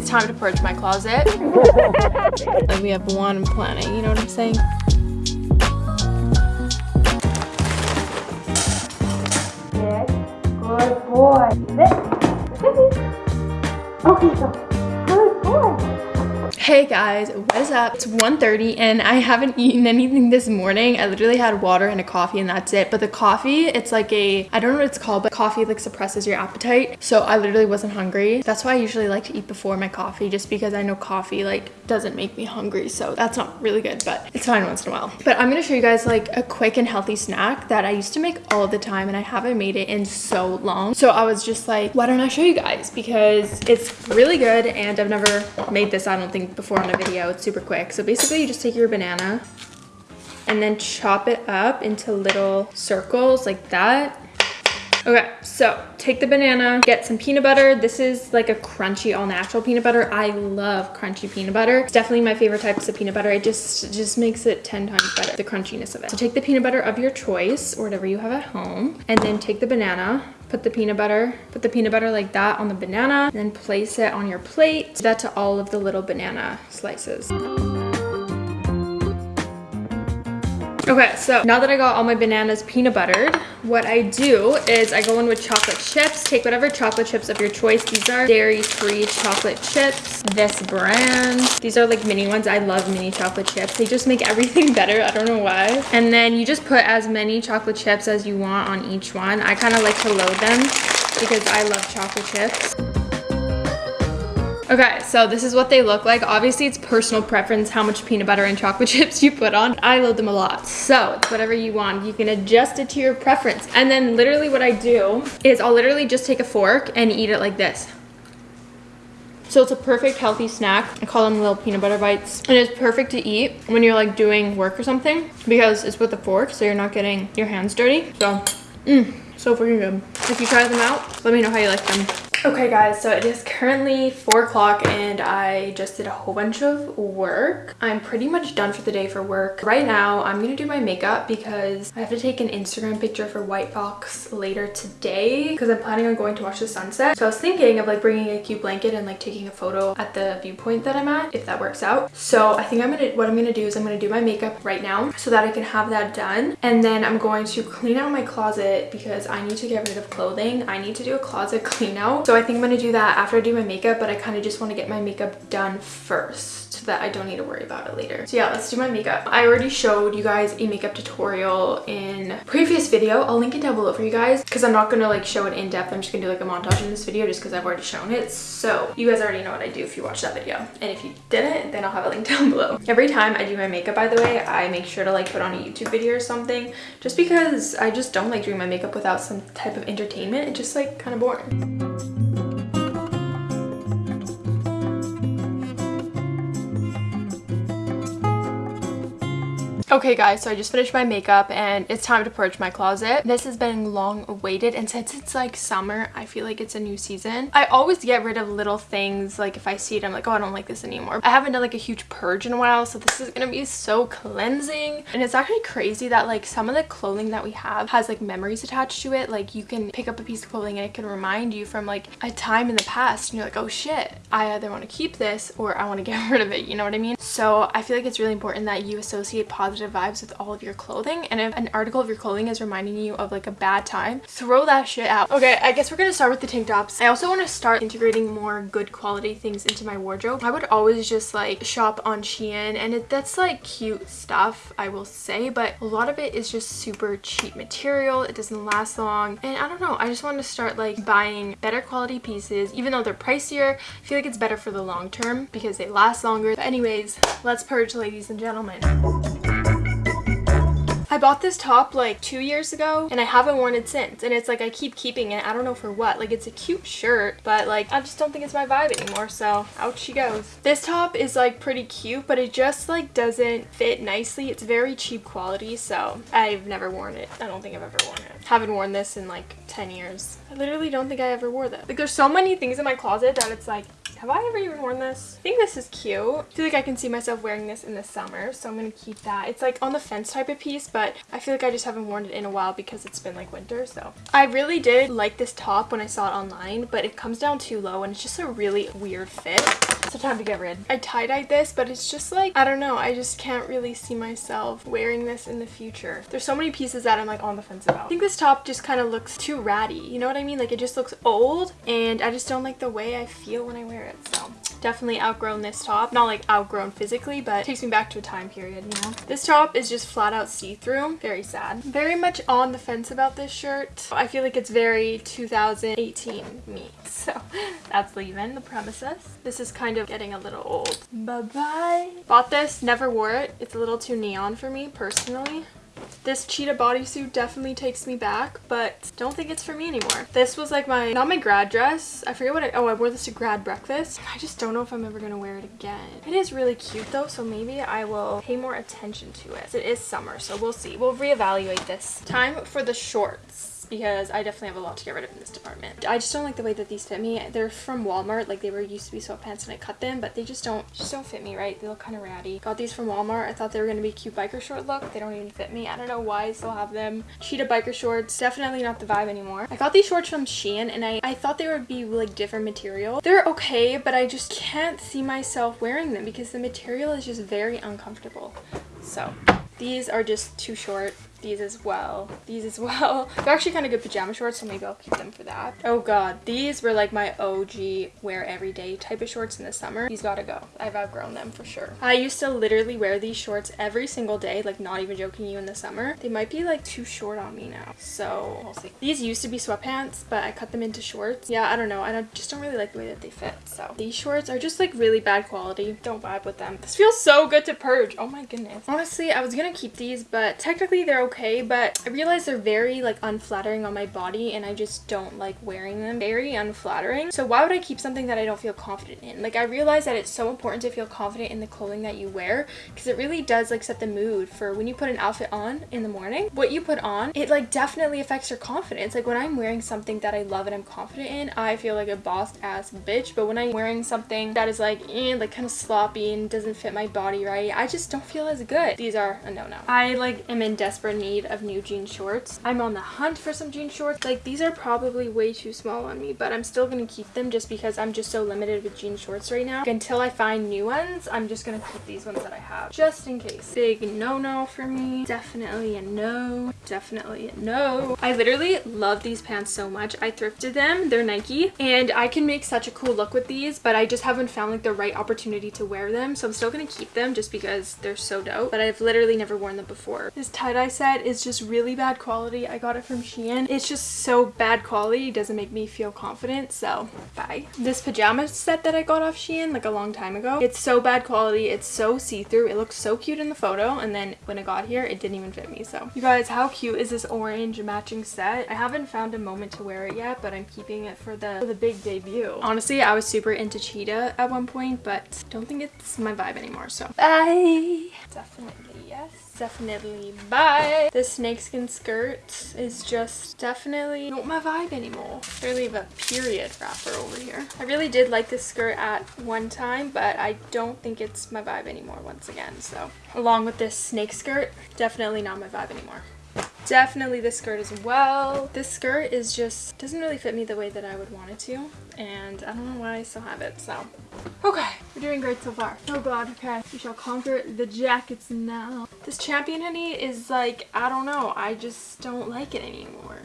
It's time to purge my closet. like we have one planet, you know what I'm saying? Good boy. Okay, so. Hey guys, what is up? It's 1.30 and I haven't eaten anything this morning. I literally had water and a coffee and that's it. But the coffee, it's like a, I don't know what it's called, but coffee like suppresses your appetite. So I literally wasn't hungry. That's why I usually like to eat before my coffee just because I know coffee like doesn't make me hungry. So that's not really good, but it's fine once in a while. But I'm gonna show you guys like a quick and healthy snack that I used to make all the time and I haven't made it in so long. So I was just like, why don't I show you guys? Because it's really good and I've never made this, I don't think, before in a video. It's super quick. So basically you just take your banana and then chop it up into little circles like that. Okay, so take the banana, get some peanut butter. This is like a crunchy all natural peanut butter. I love crunchy peanut butter. It's definitely my favorite types of peanut butter. It just, just makes it 10 times better, the crunchiness of it. So take the peanut butter of your choice or whatever you have at home and then take the banana, put the peanut butter, put the peanut butter like that on the banana, and then place it on your plate. Do that to all of the little banana slices. Okay, so now that I got all my bananas peanut buttered, what I do is I go in with chocolate chips. Take whatever chocolate chips of your choice. These are dairy-free chocolate chips. This brand. These are like mini ones. I love mini chocolate chips. They just make everything better. I don't know why. And then you just put as many chocolate chips as you want on each one. I kind of like to load them because I love chocolate chips. Okay, so this is what they look like. Obviously, it's personal preference how much peanut butter and chocolate chips you put on. I load them a lot, so it's whatever you want. You can adjust it to your preference. And then literally what I do is I'll literally just take a fork and eat it like this. So it's a perfect healthy snack. I call them little peanut butter bites. And it's perfect to eat when you're like doing work or something because it's with a fork so you're not getting your hands dirty. So, mmm, so freaking good. If you try them out, let me know how you like them. Okay guys, so it is currently 4 o'clock and I just did a whole bunch of work. I'm pretty much done for the day for work. Right now, I'm gonna do my makeup because I have to take an Instagram picture for White Fox later today because I'm planning on going to watch the sunset. So I was thinking of like bringing a cute blanket and like taking a photo at the viewpoint that I'm at if that works out. So I think I'm gonna, what I'm gonna do is I'm gonna do my makeup right now so that I can have that done. And then I'm going to clean out my closet because I need to get rid of clothing. I need to do a closet clean out. So I think I'm going to do that after I do my makeup, but I kind of just want to get my makeup done first so that I don't need to worry about it later. So yeah, let's do my makeup. I already showed you guys a makeup tutorial in previous video. I'll link it down below for you guys because I'm not going to like show it in depth. I'm just going to do like a montage in this video just because I've already shown it. So you guys already know what I do if you watch that video. And if you didn't, then I'll have a link down below. Every time I do my makeup, by the way, I make sure to like put on a YouTube video or something just because I just don't like doing my makeup without some type of entertainment. It's just like kind of boring. Okay guys, so I just finished my makeup and it's time to purge my closet. This has been long awaited and since it's like summer, I feel like it's a new season. I always get rid of little things like if I see it, I'm like, oh, I don't like this anymore. I haven't done like a huge purge in a while, so this is gonna be so cleansing. And it's actually crazy that like some of the clothing that we have has like memories attached to it. Like you can pick up a piece of clothing and it can remind you from like a time in the past and you're like, oh shit, I either want to keep this or I want to get rid of it, you know what I mean? So I feel like it's really important that you associate positive positive vibes with all of your clothing and if an article of your clothing is reminding you of like a bad time throw that shit out. Okay i guess we're gonna start with the tank tops i also want to start integrating more good quality things into my wardrobe. I would always just like shop on shein and it, that's like cute stuff i will say but a lot of it is just super cheap material. It doesn't last long and i don't know i just want to start like buying better quality pieces even though they're pricier. I feel like it's better for the long term because they last longer. But anyways let's purge ladies and gentlemen I bought this top like two years ago and I haven't worn it since. And it's like I keep keeping it. I don't know for what. Like it's a cute shirt but like I just don't think it's my vibe anymore so out she goes. This top is like pretty cute but it just like doesn't fit nicely. It's very cheap quality so I've never worn it. I don't think I've ever worn it. Haven't worn this in like 10 years. I literally don't think I ever wore this like there's so many things in my closet that it's like Have I ever even worn this? I think this is cute. I feel like I can see myself wearing this in the summer, so I'm gonna keep that. It's like on the fence type of piece, but I feel like I just haven't worn it in a while because it's been like winter, so. I really did like this top when I saw it online, but it comes down too low and it's just a really weird fit. So time to get rid. I tie-dyed this, but it's just like, I don't know, I just can't really see myself wearing this in the future. There's so many pieces that I'm like on the fence about. I think this top just kind of looks too ratty, you know what I mean? Like it just looks old and I just don't like the way I feel when I wear it, so definitely outgrown this top. Not like outgrown physically, but takes me back to a time period, you know? This top is just flat out see-through. Very sad. Very much on the fence about this shirt. I feel like it's very 2018 me. So that's leaving the premises. This is kind of getting a little old. Bye-bye. Bought this, never wore it. It's a little too neon for me personally. This cheetah bodysuit definitely takes me back, but don't think it's for me anymore. This was like my, not my grad dress. I forget what I, oh, I wore this to grad breakfast. I just don't know if I'm ever going to wear it again. It is really cute though, so maybe I will pay more attention to it. It is summer, so we'll see. We'll reevaluate this. Time for the shorts because I definitely have a lot to get rid of in this department. I just don't like the way that these fit me. They're from Walmart, like they were used to be sweatpants and I cut them, but they just don't just don't fit me right. They look kind of ratty. Got these from Walmart. I thought they were going to be cute biker short look. They don't even fit me. I don't know why I still have them. Cheetah biker shorts, definitely not the vibe anymore. I got these shorts from Shein and I, I thought they would be like different material. They're okay, but I just can't see myself wearing them because the material is just very uncomfortable. So these are just too short these as well. These as well. They're actually kind of good pajama shorts so maybe i'll keep them for that. Oh god these were like my og wear everyday type of shorts in the summer. These gotta go. I've outgrown them for sure. I used to literally wear these shorts every single day like not even joking you in the summer. They might be like too short on me now so we'll see. These used to be sweatpants but i cut them into shorts. Yeah i don't know. I don't, just don't really like the way that they fit so. These shorts are just like really bad quality. Don't vibe with them. This feels so good to purge. Oh my goodness. Honestly i was gonna keep these but technically they're okay, but I realize they're very like unflattering on my body and I just don't like wearing them. Very unflattering. So why would I keep something that I don't feel confident in? Like I realize that it's so important to feel confident in the clothing that you wear because it really does like set the mood for when you put an outfit on in the morning. What you put on, it like definitely affects your confidence. Like when I'm wearing something that I love and I'm confident in, I feel like a boss ass bitch. But when I'm wearing something that is like, eh, like kind of sloppy and doesn't fit my body right, I just don't feel as good. These are a no-no. I like am in desperate need of new jean shorts. I'm on the hunt for some jean shorts. Like these are probably way too small on me, but I'm still gonna keep them just because I'm just so limited with jean shorts right now. Until I find new ones, I'm just gonna keep these ones that I have just in case. Big no-no for me. Definitely a no. Definitely a no. I literally love these pants so much. I thrifted them. They're Nike and I can make such a cool look with these, but I just haven't found like the right opportunity to wear them. So I'm still gonna keep them just because they're so dope, but I've literally never worn them before. This tie-dye set is just really bad quality. I got it from Shein. It's just so bad quality. It doesn't make me feel confident. So bye. This pajama set that I got off Shein like a long time ago. It's so bad quality. It's so see-through. It looks so cute in the photo. And then when it got here, it didn't even fit me. So you guys, how cute is this orange matching set? I haven't found a moment to wear it yet, but I'm keeping it for the, for the big debut. Honestly, I was super into cheetah at one point, but don't think it's my vibe anymore. So bye. Definitely yes definitely bye. This snakeskin skirt is just definitely not my vibe anymore. Really a period wrapper over here. I really did like this skirt at one time, but I don't think it's my vibe anymore once again. So along with this snake skirt, definitely not my vibe anymore. Definitely this skirt as well. This skirt is just, doesn't really fit me the way that I would want it to. And I don't know why I still have it, so. Okay, we're doing great so far. Oh god, okay. We shall conquer the jackets now. This champion hoodie is like, I don't know. I just don't like it anymore.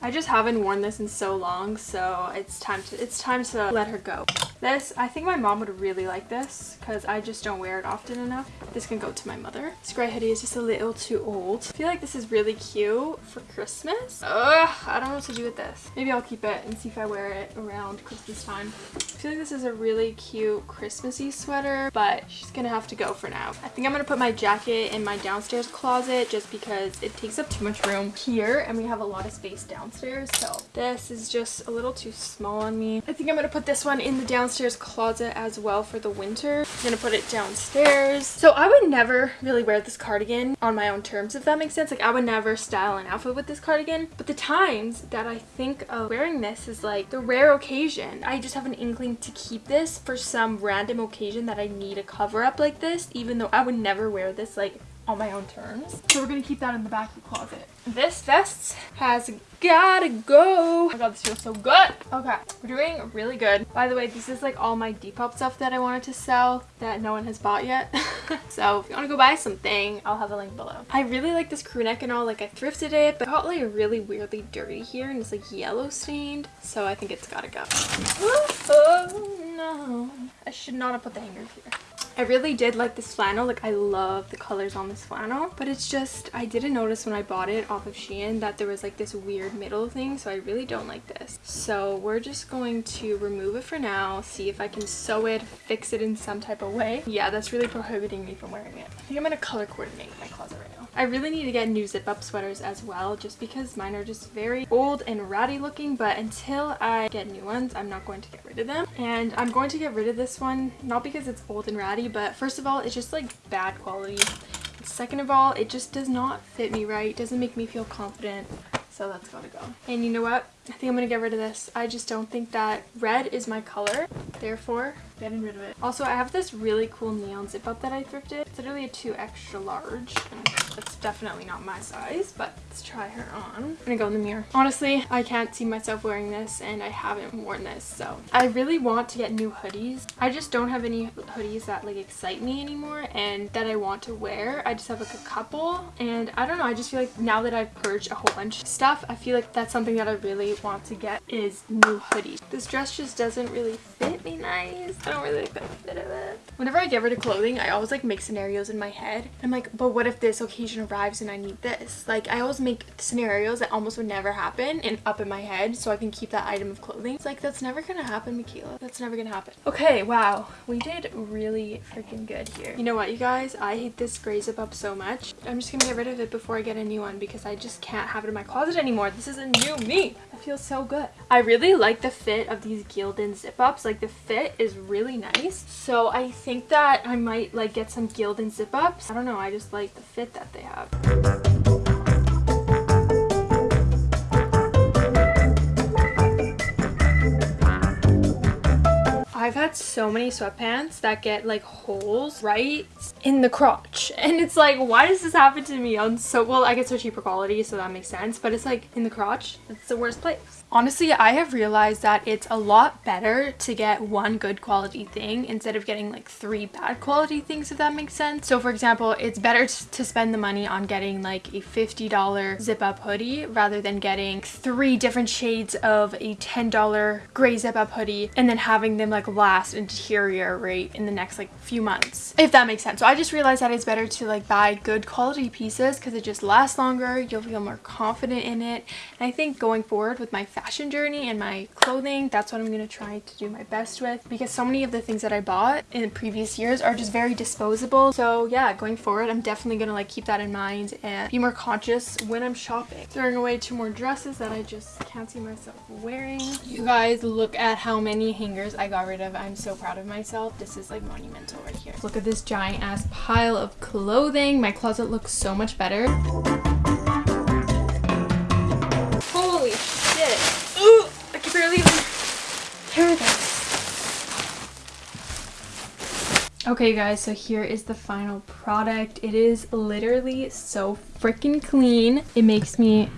I just haven't worn this in so long, so it's time to it's time to let her go. This, I think my mom would really like this because I just don't wear it often enough. This can go to my mother. This gray hoodie is just a little too old. I feel like this is really cute for Christmas. Ugh, I don't know what to do with this. Maybe I'll keep it and see if I wear it around Christmas time. I feel like this is a really cute Christmassy sweater, but she's gonna have to go for now. I think I'm gonna put my jacket in my downstairs closet just because it takes up too much room here and we have a lot of space downstairs. So this is just a little too small on me. I think I'm gonna put this one in the downstairs downstairs closet as well for the winter. I'm gonna put it downstairs. So I would never really wear this cardigan on my own terms, if that makes sense. Like I would never style an outfit with this cardigan. But the times that I think of wearing this is like the rare occasion. I just have an inkling to keep this for some random occasion that I need a cover up like this, even though I would never wear this like on my own terms. So we're gonna keep that in the back of the closet. This vest has gotta go. Oh my god, this feels so good. Okay, we're doing really good. By the way, this is like all my Depop stuff that I wanted to sell that no one has bought yet. so if you wanna go buy something, I'll have a link below. I really like this crew neck and all, like I thrifted it, but it got like really weirdly dirty here and it's like yellow stained. So I think it's gotta go. Oh no. I should not have put the hanger here. I really did like this flannel. Like, I love the colors on this flannel. But it's just, I didn't notice when I bought it off of Shein that there was like this weird middle thing. So I really don't like this. So we're just going to remove it for now. See if I can sew it, fix it in some type of way. Yeah, that's really prohibiting me from wearing it. I think I'm going to color coordinate my closet right. I really need to get new zip up sweaters as well. Just because mine are just very old and ratty looking. But until I get new ones, I'm not going to get rid of them. And I'm going to get rid of this one. Not because it's old and ratty but first of all it's just like bad quality second of all it just does not fit me right doesn't make me feel confident so that's gotta go and you know what I think I'm gonna get rid of this I just don't think that red is my color therefore getting rid of it also I have this really cool neon zip up that I thrifted it's literally a 2 extra large that's definitely not my size, but let's try her on. I'm gonna go in the mirror. Honestly, I can't see myself wearing this and I haven't worn this, so. I really want to get new hoodies. I just don't have any hoodies that like excite me anymore and that I want to wear. I just have like a couple and I don't know, I just feel like now that I've purged a whole bunch of stuff, I feel like that's something that I really want to get is new hoodies. This dress just doesn't really fit me nice. I don't really like fit of it. Whenever I get rid of clothing, I always like make scenarios in my head. I'm like, but what if this occasion arrives and I need this. Like I always make scenarios that almost would never happen and up in my head so I can keep that item of clothing. It's like that's never gonna happen, Michaela. That's never gonna happen. Okay, wow. We did really freaking good here. You know what, you guys? I hate this gray zip up so much. I'm just gonna get rid of it before I get a new one because I just can't have it in my closet anymore. This is a new me. I feel so good. I really like the fit of these Gildan zip ups. Like the fit is really nice. So I think that I might like get some Gildan zip ups. I don't know. I just like the fit that they have. I've so many sweatpants that get like holes right in the crotch. And it's like why does this happen to me on so well I guess they're cheaper quality so that makes sense but it's like in the crotch. It's the worst place Honestly, I have realized that it's a lot better to get one good quality thing instead of getting like three bad quality things, if that makes sense. So for example, it's better to spend the money on getting like a $50 zip up hoodie rather than getting three different shades of a $10 gray zip up hoodie and then having them like last and deteriorate in the next like few months, if that makes sense. So I just realized that it's better to like buy good quality pieces because it just lasts longer. You'll feel more confident in it. And I think going forward with my fashion journey and my clothing that's what i'm going to try to do my best with. Because so many of the things that i bought in previous years are just very disposable. So yeah going forward i'm definitely going to like keep that in mind and be more conscious when i'm shopping. Throwing away two more dresses that i just can't see myself wearing. You guys look at how many hangers i got rid of. I'm so proud of myself. This is like monumental right here. Look at this giant ass pile of clothing. My closet looks so much better Okay guys, so here is the final product. It is literally so freaking clean. It makes me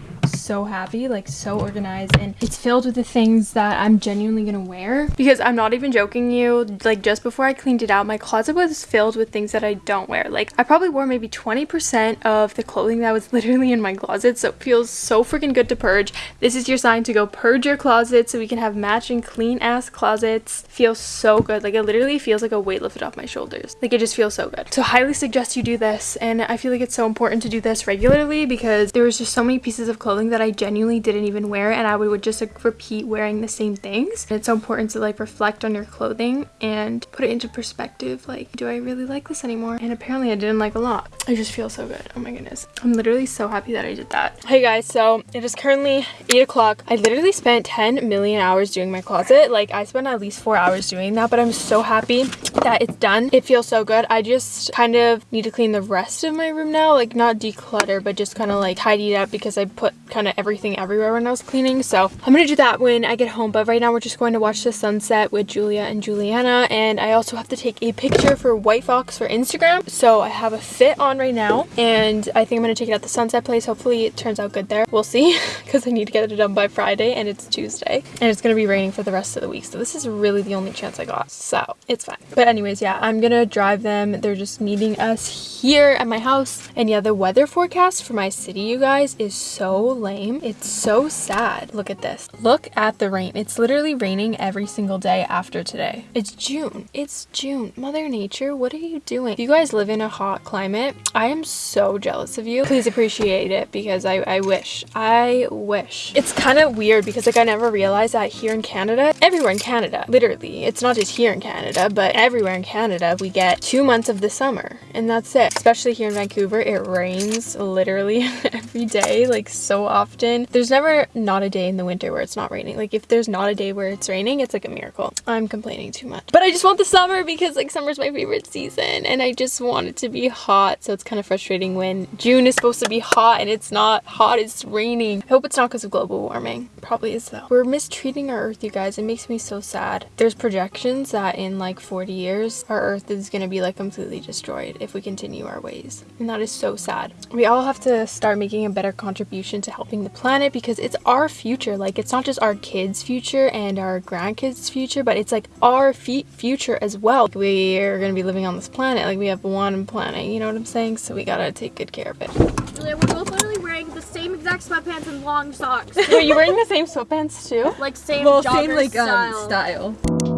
so happy, like so organized, and it's filled with the things that I'm genuinely gonna wear. Because I'm not even joking you, like just before I cleaned it out, my closet was filled with things that I don't wear. Like I probably wore maybe 20% of the clothing that was literally in my closet, so it feels so freaking good to purge. This is your sign to go purge your closet so we can have matching clean ass closets. Feels so good. Like it literally feels like a weight lifted off my shoulders. Like it just feels so good. So highly suggest you do this, and I feel like it's so important to do this regularly because there was just so many pieces of clothing that that I genuinely didn't even wear and I would, just like repeat wearing the same things. It's so important to like reflect on your clothing and put it into perspective. Like, do I really like this anymore? And apparently I didn't like a lot. I just feel so good. Oh my goodness. I'm literally so happy that I did that. Hey guys, so it is currently 8 o'clock. I literally spent 10 million hours doing my closet. Like I spent at least four hours doing that, but I'm so happy that it's done. It feels so good. I just kind of need to clean the rest of my room now. Like not declutter, but just kind of like tidy it up because I put kind of everything everywhere when I was cleaning. So I'm gonna do that when I get home. But right now we're just going to watch the sunset with Julia and Juliana. And I also have to take a picture for White Fox for Instagram. So I have a fit on right now and I think I'm gonna take it at the sunset place. Hopefully it turns out good there. We'll see because I need to get it done by Friday and it's Tuesday. And it's gonna be raining for the rest of the week. So this is really the only chance I got. So it's fine. But anyways, yeah, I'm gonna drive them. They're just meeting us here at my house. And yeah, the weather forecast for my city, you guys, is so. It's so sad. Look at this. Look at the rain. It's literally raining every single day after today. It's June. It's June. Mother Nature, what are you doing? If you guys live in a hot climate, I am so jealous of you. Please appreciate it because I, I wish. I wish. It's kind of weird because like I never realized that here in Canada, everywhere in Canada, literally, it's not just here in Canada, but everywhere in Canada, we get two months of the summer and that's it. Especially here in Vancouver, it rains literally every day, like so often. There's never not a day in the winter where it's not raining. Like if there's not a day where it's raining, it's like a miracle. I'm complaining too much. But I just want the summer because like summer's my favorite season and I just want it to be hot. So it's kind of frustrating when June is supposed to be hot and it's not hot, it's raining. I hope it's not because of global warming. Probably is though. We're mistreating our earth, you guys. It makes me so sad. There's projections that in like 40 years, our earth is going to be like completely destroyed if we continue our ways. And that is so sad. We all have to start making a better contribution to helping the planet because it's our future. Like it's not just our kids' future and our grandkids' future, but it's like our future as well. We are going to be living on this planet. Like we have one planet, you know what I'm saying? So we got to take good care of it. Julia, we're both literally wearing the same exact sweatpants and long socks. Wait, you wearing the same sweatpants too? Like same well, jogger same like style. um style.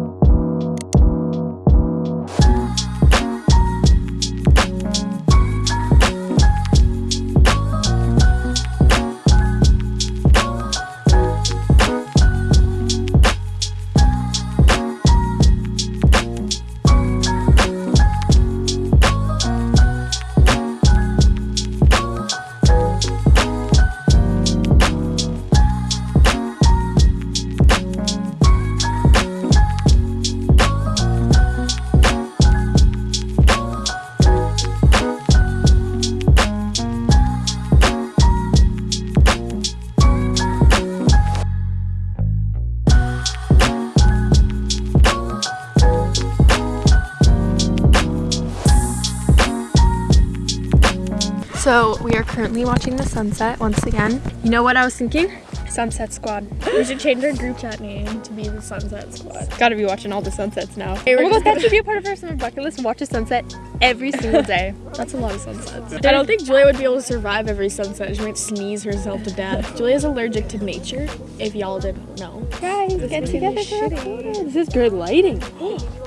So we are currently watching the sunset once again. You know what I was thinking? Sunset Squad. We should change our group chat name to be the Sunset Squad. Gotta be watching all the sunsets now. Hey, oh we're my god, that should be a part of our summer bucket list. And watch a sunset every single day. That's a lot of sunsets. I don't think Julia would be able to survive every sunset. She might sneeze herself to death. Julia's allergic to nature, if y'all didn't know. Guys, get together for a photo. This is good lighting.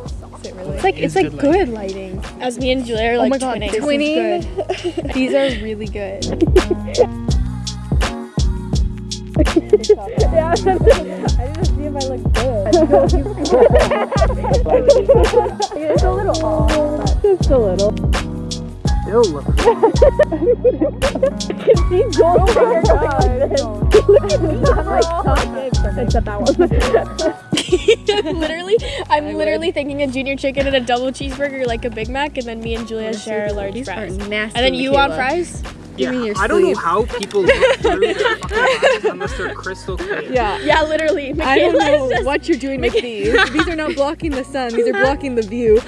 Is it really? It's like it's like good lighting. As me and Julia are like oh my god, twinning. this is good. These are really good. Yeah, I just see if I look good. it's a little off. Just a little. Still look. He's going oh my god. I'm like talking. Except that one. literally, I'm literally thinking a junior chicken and a double cheeseburger like a Big Mac, and then me and Julia share a large These fries. are nasty. And then you want Michaela. fries? Yeah, me your I don't know how people look through their fucking eyes unless they're crystal clear. Yeah. Yeah, literally. Michaela I don't know just what you're doing with these. These are not blocking the sun. These are blocking the view. Like,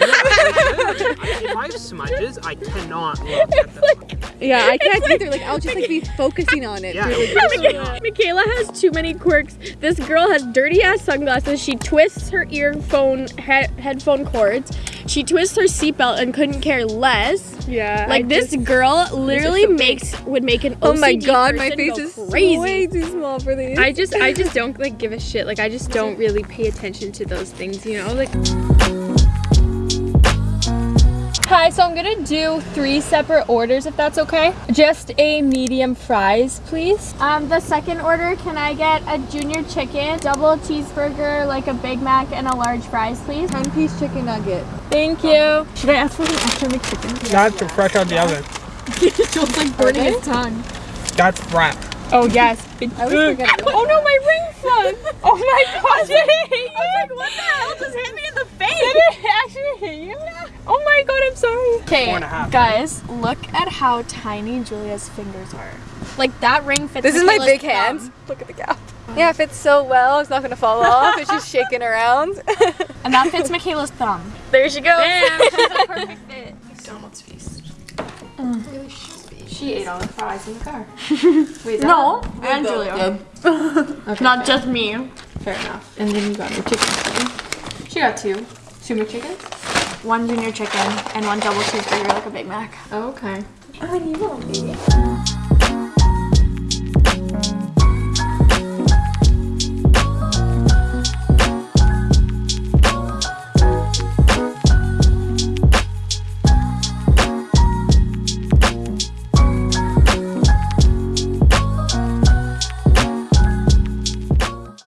literally, I- if I have smudges, I cannot look at them. Yeah, I can't either. Like I'll just like be focusing on it. Yeah, through the- it's Michaela, has too many quirks. This girl has dirty ass sunglasses. She twists her earphone he- headphone cords. She twists her seatbelt and couldn't care less. Yeah. Like this girl literally so makes would make an Oh my god, my face go is crazy. way too small for these. I just I just don't like give a shit. Like I just don't really pay attention to those things, you know? Like Hi so I'm gonna do three separate orders if that's okay. Just a medium fries, please. Um, the second order, can I get a junior chicken, double cheeseburger, like a Big Mac, and a large fries, please? 10 piece chicken nugget. Thank you. Should I ask for an extra McChicken? That's fresh out the oven. Joel's like burning his tongue. That's wrap. Oh yes. I always. Oh no, my ring fell. Oh my gosh, it hit you. I was like, what the hell just hit me in the face? Did it actually hit you? Oh my god, I'm sorry. Okay, Four and a half. guys, look at how tiny Julia's fingers are. Like that ring fits. This is my big thumb. hands. Look at the gap. Um, yeah, it fits so well. It's not gonna fall off. It's just shaking around. and that fits Michaela's thumb. There she goes. Damn, perfect fit. McDonald's feast. Mm. She ate all the fries in the car. Wait, No, and Julia. Not just me. Fair enough. And then you got your chicken. She got two. Two McChickens? One junior chicken and one double cheeseburger, like a Big Mac. Oh, okay. Oh, you little baby.